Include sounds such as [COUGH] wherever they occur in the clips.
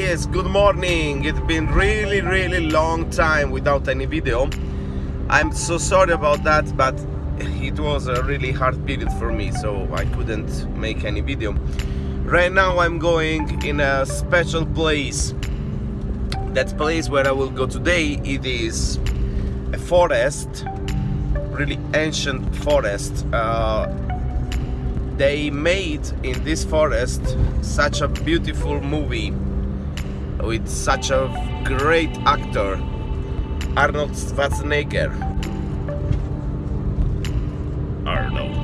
guys, good morning. It's been really really long time without any video. I'm so sorry about that, but it was a really hard period for me, so I couldn't make any video. Right now I'm going in a special place. That place where I will go today, it is a forest, really ancient forest. Uh, they made in this forest such a beautiful movie with such a great actor Arnold Schwarzenegger. Arnold.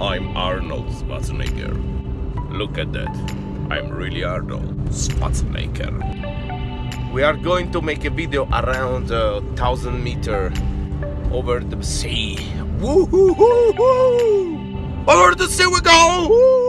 I'm Arnold Schwarzenegger. Look at that. I'm really Arnold Schwarzenegger. We are going to make a video around a thousand meter over the sea. Woo -hoo -hoo -hoo! Over the sea we go!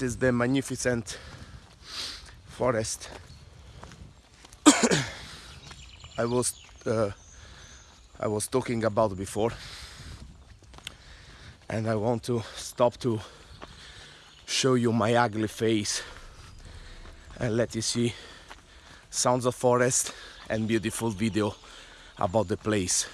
That is the magnificent forest. [COUGHS] I was uh, I was talking about before, and I want to stop to show you my ugly face and let you see sounds of forest and beautiful video about the place.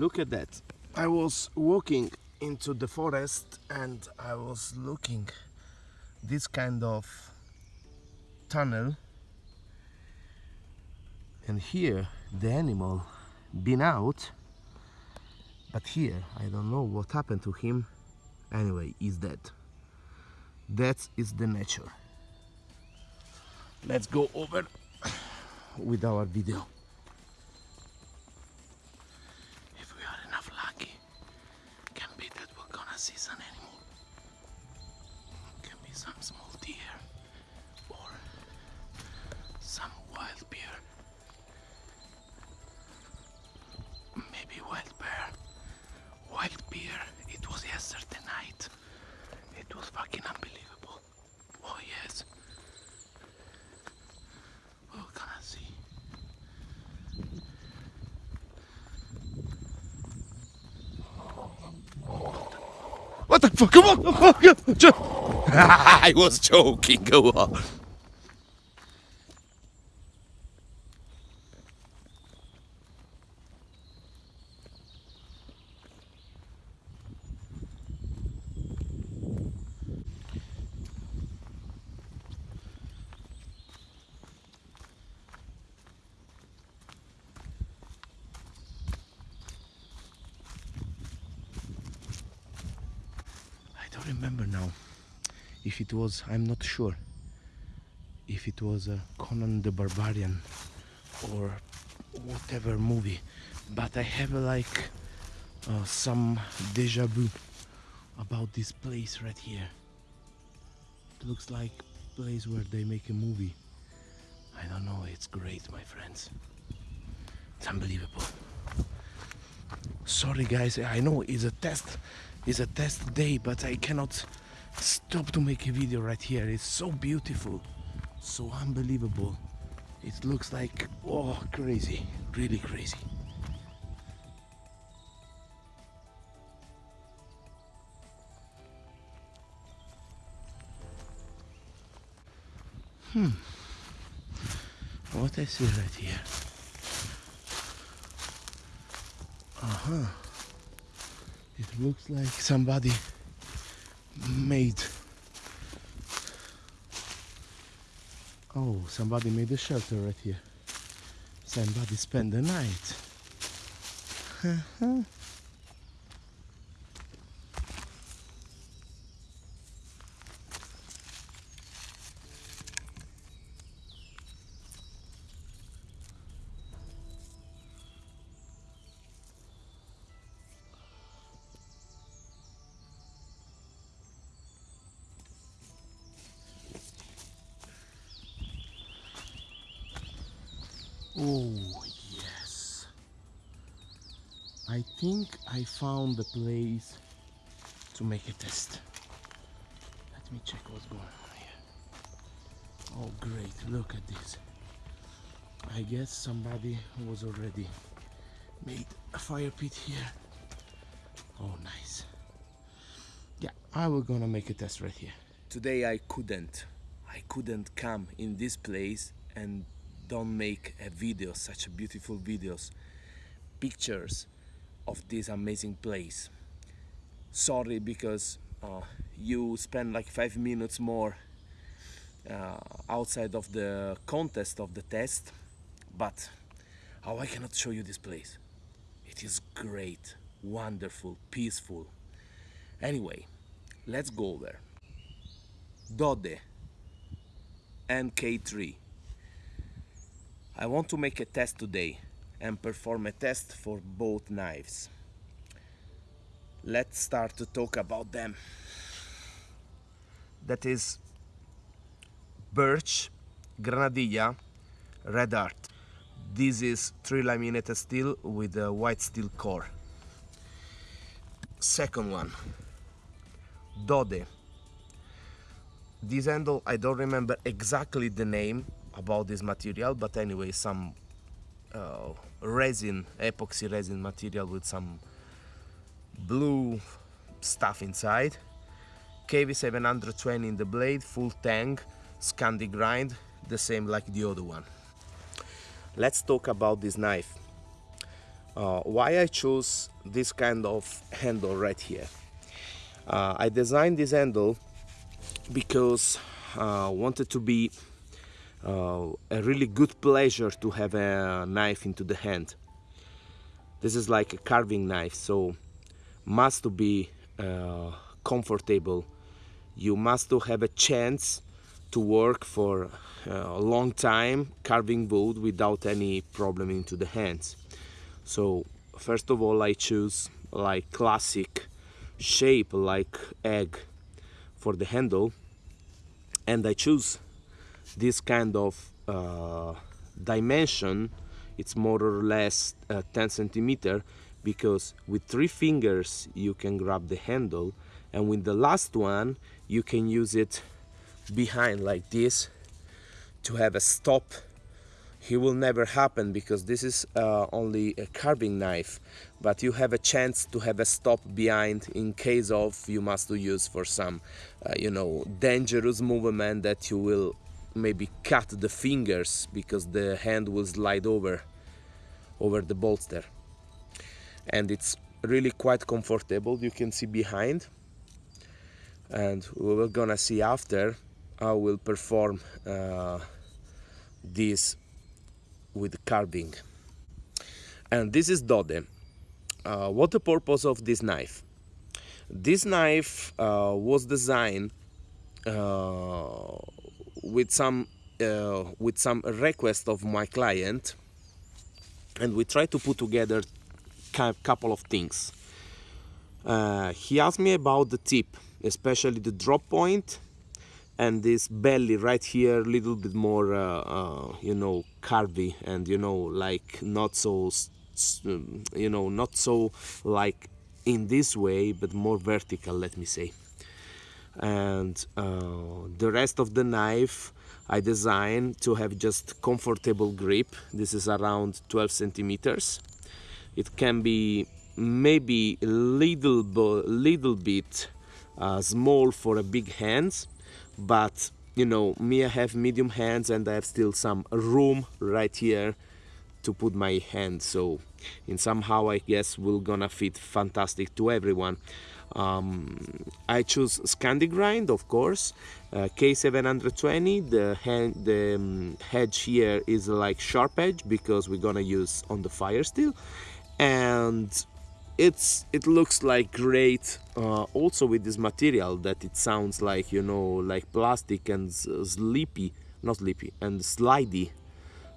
Look at that. I was walking into the forest and I was looking this kind of tunnel. And here the animal been out but here I don't know what happened to him. Anyway he's dead. That is the nature. Let's go over with our video What the fuck? Come on! [LAUGHS] I was joking. Go on. don't remember now if it was I'm not sure if it was uh, Conan the Barbarian or whatever movie but I have like uh, some deja vu about this place right here. It looks like place where they make a movie. I don't know it's great my friends. It's unbelievable. Sorry guys I know it's a test it's a test day but I cannot stop to make a video right here it's so beautiful so unbelievable it looks like oh crazy really crazy Hmm. What I see right here? Uh-huh. It looks like somebody made Oh, somebody made a shelter right here. Somebody spent the night. [LAUGHS] found the place to make a test. Let me check what's going on here. Oh, great. Look at this. I guess somebody was already made a fire pit here. Oh, nice. Yeah, I will gonna make a test right here. Today I couldn't. I couldn't come in this place and don't make a video, such beautiful videos, pictures of this amazing place. Sorry because uh, you spend like five minutes more uh, outside of the contest of the test, but how I cannot show you this place. It is great, wonderful, peaceful. Anyway, let's go there. Dode NK3 I want to make a test today and perform a test for both knives. Let's start to talk about them. That is birch, granadilla, red art. This is 3 laminated steel with a white steel core. Second one, Dode. This handle, I don't remember exactly the name, about this material but anyway some uh, resin epoxy resin material with some blue stuff inside. K720 in the blade full tang Scandi grind the same like the other one. Let's talk about this knife. Uh, why I chose this kind of handle right here? Uh, I designed this handle because I uh, wanted to be a really good pleasure to have a knife into the hand. This is like a carving knife, so must to be uh, comfortable. You must to have a chance to work for uh, a long time carving wood without any problem into the hands. So first of all I choose like classic shape like egg for the handle and I choose this kind of uh, dimension it's more or less uh, 10 centimeter because with three fingers you can grab the handle and with the last one you can use it behind like this to have a stop. It will never happen because this is uh, only a carving knife but you have a chance to have a stop behind in case of you must use for some uh, you know dangerous movement that you will maybe cut the fingers because the hand will slide over over the bolster. And it's really quite comfortable you can see behind. And we're gonna see after I will perform uh, this with carving. And this is Dode. Uh, what the purpose of this knife? This knife uh, was designed uh, with some uh, with some request of my client and we try to put together a couple of things. Uh, he asked me about the tip especially the drop point and this belly right here a little bit more uh, uh, you know curvy and you know like not so you know not so like in this way but more vertical let me say and uh, the rest of the knife I designed to have just comfortable grip. This is around 12 centimeters. It can be maybe a little, little bit uh, small for a big hands but you know me I have medium hands and I have still some room right here to put my hand. So in somehow I guess will gonna fit fantastic to everyone um, I choose Scandi grind of course. Uh, K720 the, hand, the um, edge here is like sharp edge because we're gonna use on the fire steel. And it's it looks like great uh, also with this material that it sounds like you know like plastic and sleepy not sleepy and slidey.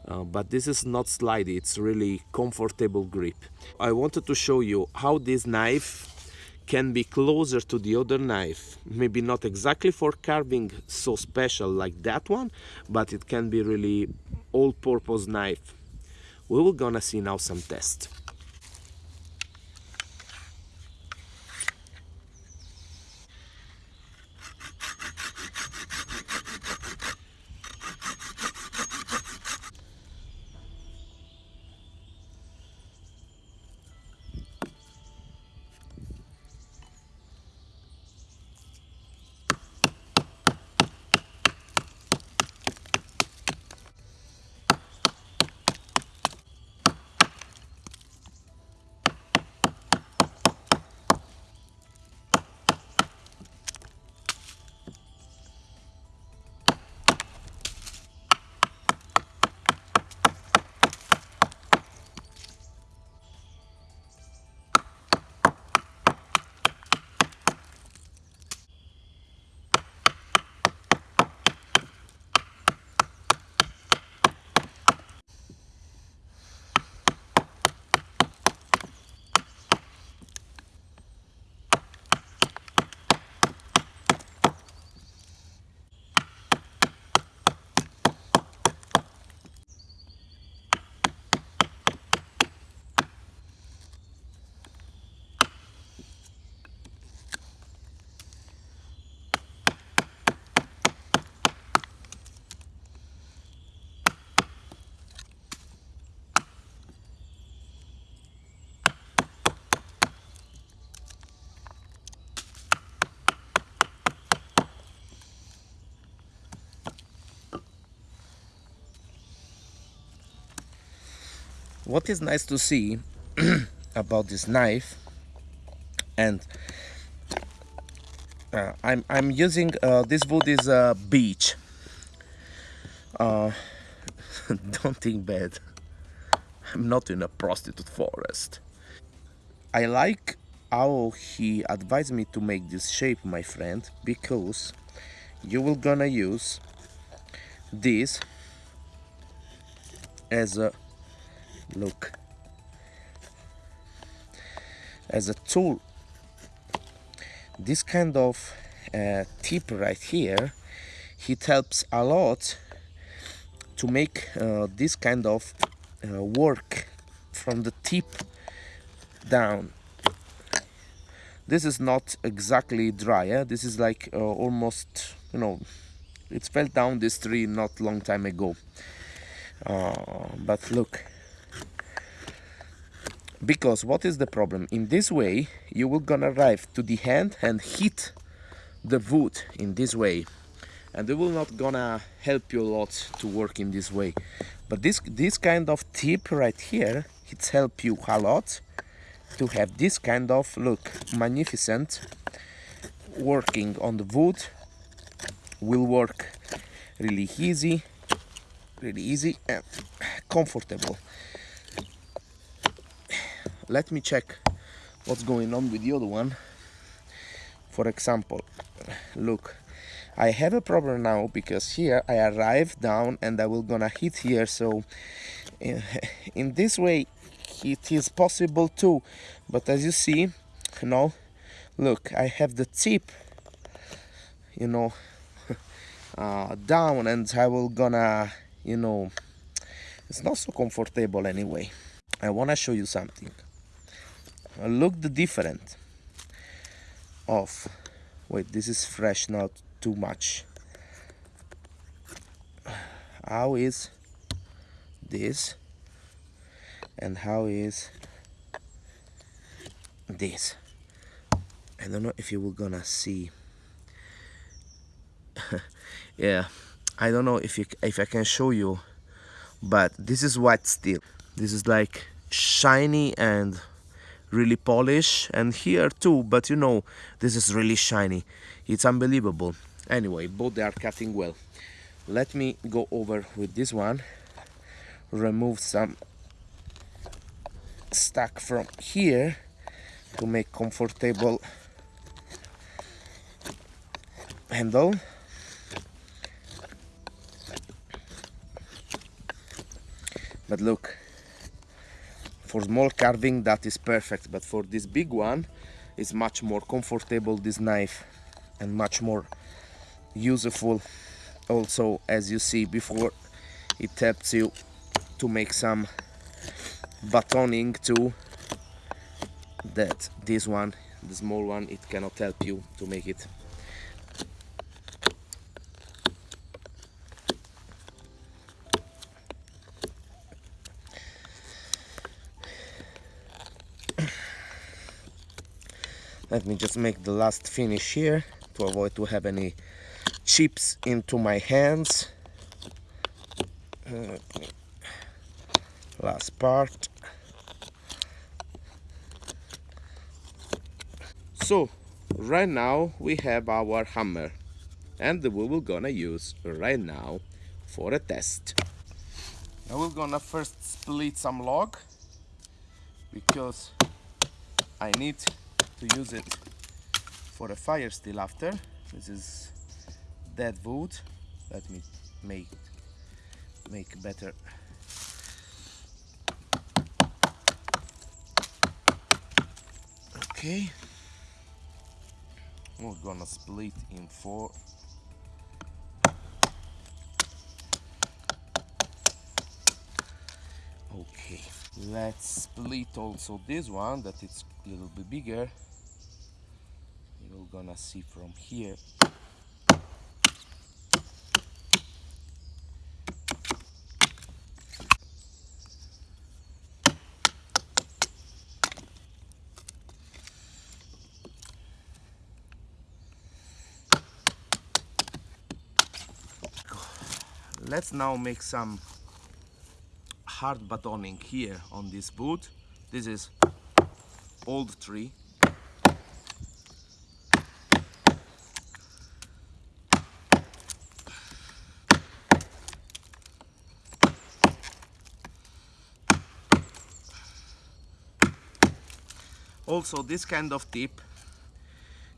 Uh, but this is not slidey it's really comfortable grip. I wanted to show you how this knife can be closer to the other knife. Maybe not exactly for carving so special like that one but it can be really all-purpose knife. We will gonna see now some tests what is nice to see [CLEARS THROAT] about this knife and uh, I'm, I'm using uh, this wood is a beech. Uh, [LAUGHS] don't think bad. I'm not in a prostitute forest. I like how he advised me to make this shape my friend because you will gonna use this as a look. As a tool this kind of uh, tip right here it helps a lot to make uh, this kind of uh, work from the tip down. This is not exactly dry eh? this is like uh, almost you know it fell down this tree not long time ago. Uh, but look because what is the problem? In this way you will gonna arrive to the hand and hit the wood in this way. And it will not gonna help you a lot to work in this way. But this this kind of tip right here it's help you a lot to have this kind of look magnificent working on the wood. Will work really easy really easy and comfortable let me check what's going on with the other one. For example look I have a problem now because here I arrive down and I will gonna hit here so in, in this way it is possible too. But as you see you know look I have the tip you know [LAUGHS] uh, down and I will gonna you know it's not so comfortable anyway. I want to show you something Uh, look the different of wait this is fresh not too much. How is this? And how is this? I don't know if you were gonna see. [LAUGHS] Yeah I don't know if you, if I can show you but this is white steel. This is like shiny and really polished and here too but you know this is really shiny. It's unbelievable. Anyway both they are cutting well. Let me go over with this one. Remove some stuck from here to make comfortable handle. But look for small carving that is perfect. But for this big one it's much more comfortable this knife and much more useful. Also as you see before it helps you to make some batoning too that this one the small one it cannot help you to make it let me just make the last finish here to avoid to have any chips into my hands. Last part. So right now we have our hammer and we will gonna use right now for a test. Now we're gonna first split some log because I need to use it for a fire steel after. This is dead wood. Let me make make better. Okay. We're gonna split in four. Okay. Let's split also this one that it's a little bit bigger gonna see from here. Let's now make some hard batoning here on this boot. This is old tree also this kind of tip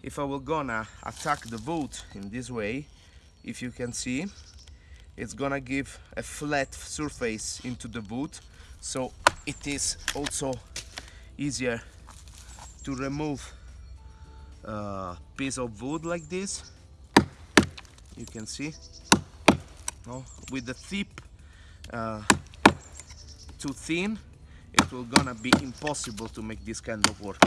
if I will gonna attack the boot in this way if you can see it's gonna give a flat surface into the boot so it is also easier to remove a piece of wood like this you can see no? with the tip uh, too thin it will gonna be impossible to make this kind of work.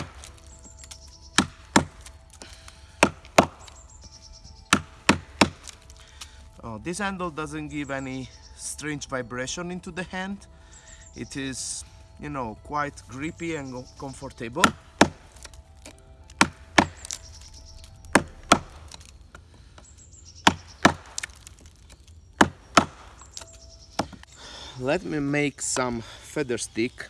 Oh, this handle doesn't give any strange vibration into the hand. It is, you know, quite grippy and comfortable. Let me make some feather stick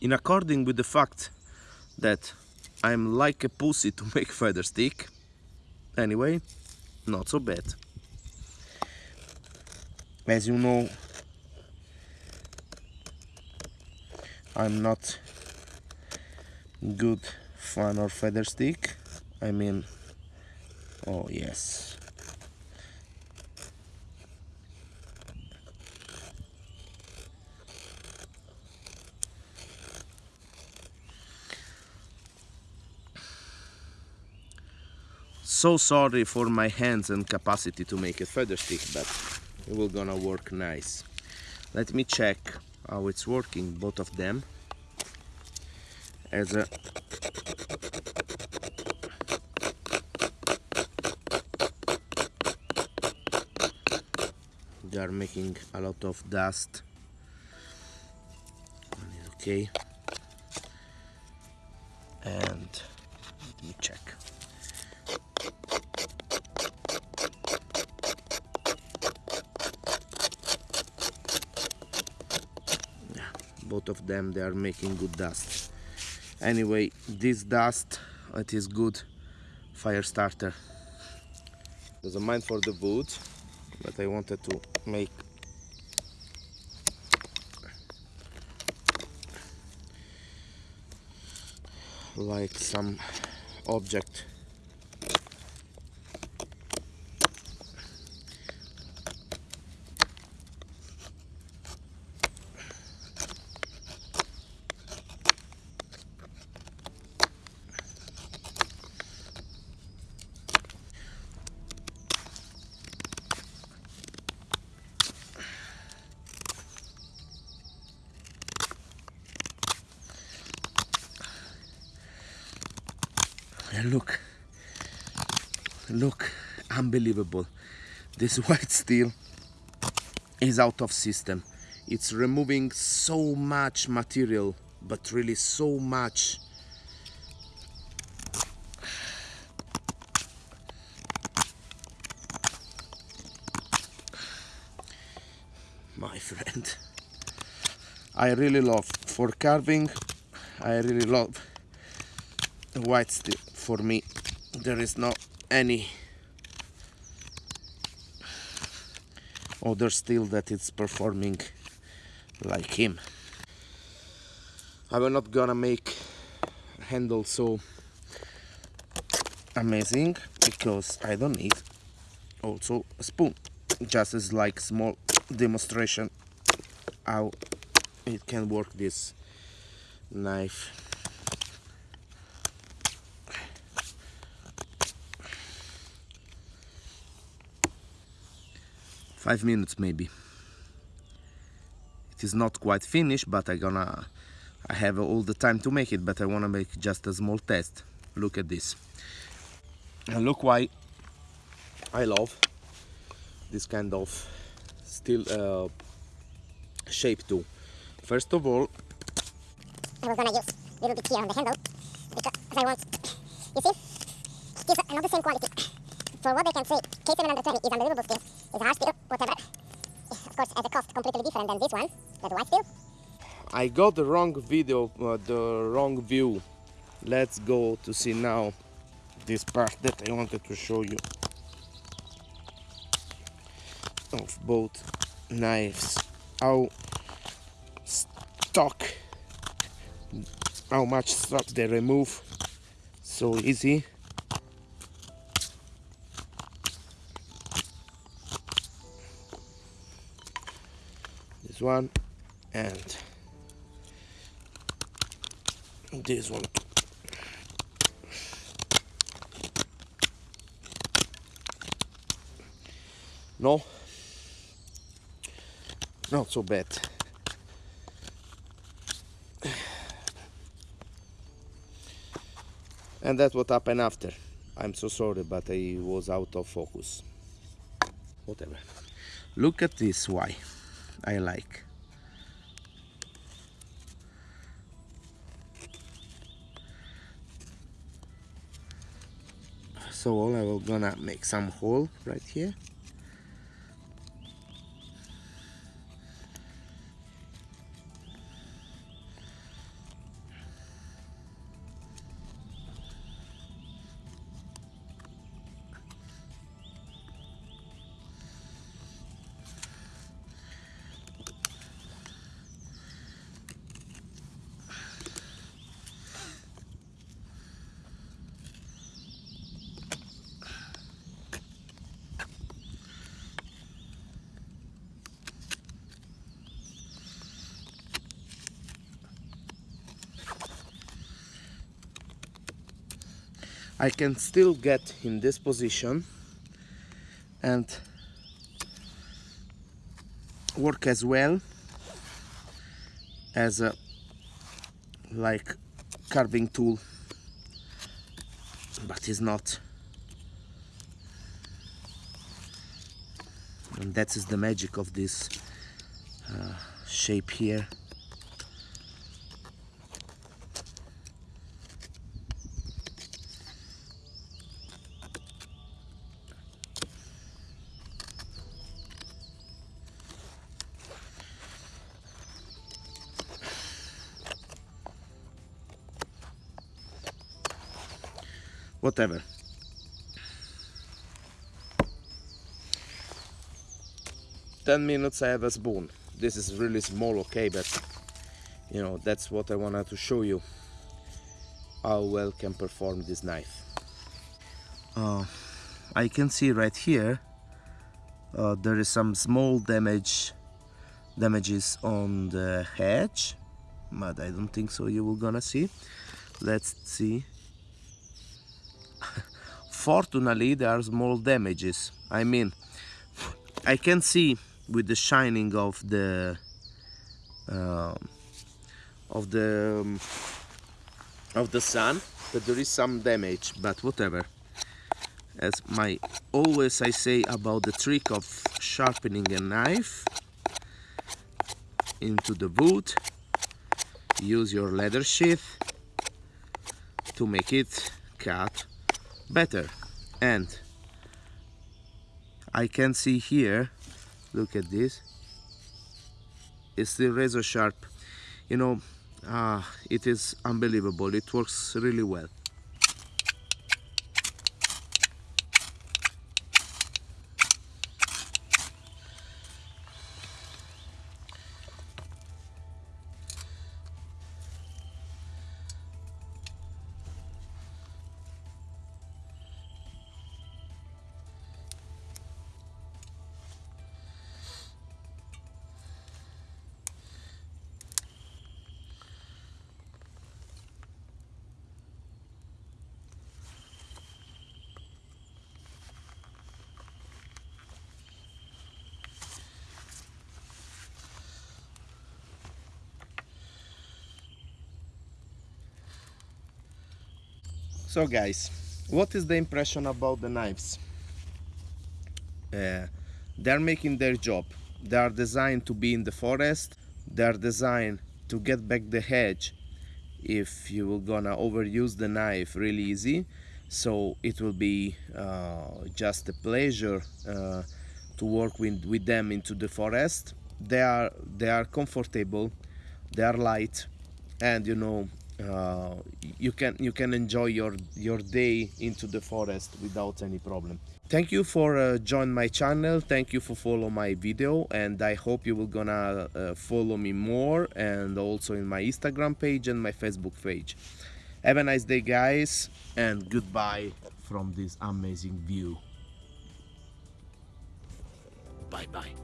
in according with the fact that I'm like a pussy to [LAUGHS] make feather stick anyway not so bad. As you know I'm not good fan of feather stick. I mean oh yes so sorry for my hands and capacity to make a feather stick but it will gonna work nice. Let me check how it's working both of them. As a they are making a lot of dust. Okay. And let me check of them they are making good dust. Anyway this dust it is good fire starter. There's a mine for the wood but I wanted to make. Like some object look. Look unbelievable. This [LAUGHS] white steel is out of system. It's removing so much material but really so much. My [LAUGHS] friend I really love for carving I really love white steel for me. There is not any other steel that is performing like him. I will not gonna make handle so amazing because I don't need also a spoon. Just as like small demonstration how it can work this knife five minutes maybe. It is not quite finished but I gonna I have all the time to make it but I want to make just a small test. Look at this. And look why I love this kind of steel uh, shape too. First of all I was gonna use a little bit here on the handle because I want you see it's not the same quality for what I can say K720 is unbelievable steel it's hard steel whatever. Of course at a cost completely different than this one. The white steel I got the wrong video uh, the wrong view. Let's go to see now this part that I wanted to show you. Of both knives. How stock how much stock they remove. So easy this one and this one. No. Not so bad. And that's what happened after. I'm so sorry but I was out of focus. Whatever. Look at this why I like. So all I will gonna make some hole right here I can still get in this position and work as well as a like carving tool but it's not. And that is the magic of this uh, shape here whatever. Ten minutes I have a spoon. This is really small okay but you know that's what I wanted to show you how well can perform this knife. Uh, I can see right here uh, there is some small damage damages on the hedge but I don't think so you will gonna see. Let's see fortunately there are small damages. I mean I can see with the shining of the uh, of the um, of the sun that there is some damage but whatever. As my always I say about the trick of sharpening a knife into the wood use your leather sheath to make it cut better. And I can see here look at this. It's still razor sharp. You know uh, it is unbelievable. It works really well so guys what is the impression about the knives? Uh, they're making their job. They are designed to be in the forest. They are designed to get back the hedge if you will gonna overuse the knife really easy. So it will be uh, just a pleasure uh, to work with, with them into the forest. They are they are comfortable. They are light. And you know uh, you can you can enjoy your your day into the forest without any problem. Thank you for uh, join my channel. Thank you for follow my video and i hope you will gonna uh, follow me more and also in my instagram page and my facebook page. Have a nice day guys and goodbye from this amazing view. Bye bye